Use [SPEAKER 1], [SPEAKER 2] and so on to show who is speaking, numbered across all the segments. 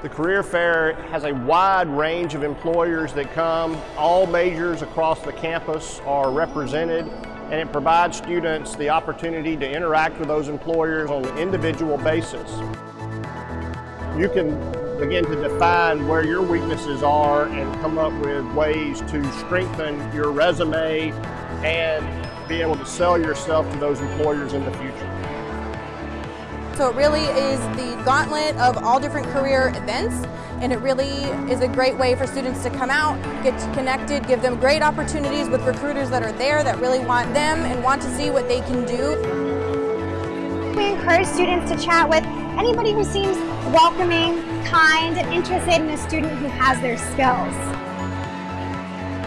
[SPEAKER 1] The Career Fair has a wide range of employers that come. All majors across the campus are represented and it provides students the opportunity to interact with those employers on an individual basis. You can begin to define where your weaknesses are and come up with ways to strengthen your resume and be able to sell yourself to those employers in the future.
[SPEAKER 2] So it really is the gauntlet of all different career events and it really is a great way for students to come out, get connected, give them great opportunities with recruiters that are there that really want them and want to see what they can do.
[SPEAKER 3] We encourage students to chat with anybody who seems welcoming, kind, and interested in a student who has their skills.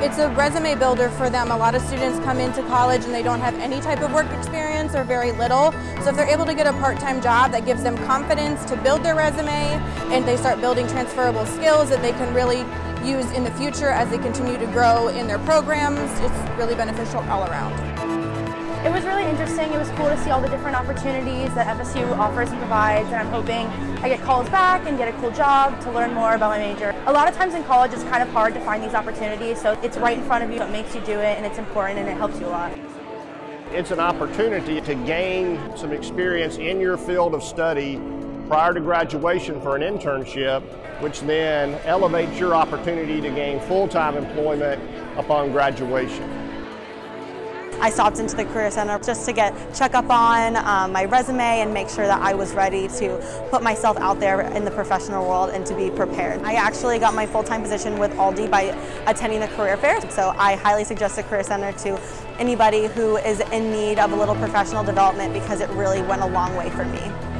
[SPEAKER 2] It's a resume builder for them. A lot of students come into college and they don't have any type of work experience or very little. So if they're able to get a part-time job that gives them confidence to build their resume and they start building transferable skills that they can really use in the future as they continue to grow in their programs, it's really beneficial all around.
[SPEAKER 4] It was really interesting. It was cool to see all the different opportunities that FSU offers and provides, and I'm hoping I get calls back and get a cool job to learn more about my major. A lot of times in college it's kind of hard to find these opportunities, so it's right in front of you, it makes you do it, and it's important and it helps you a lot.
[SPEAKER 1] It's an opportunity to gain some experience in your field of study prior to graduation for an internship, which then elevates your opportunity to gain full-time employment upon graduation.
[SPEAKER 5] I stopped into the Career Center just to get check up on um, my resume and make sure that I was ready to put myself out there in the professional world and to be prepared. I actually got my full-time position with Aldi by attending the Career Fair, so I highly suggest the Career Center to anybody who is in need of a little professional development because it really went a long way for me.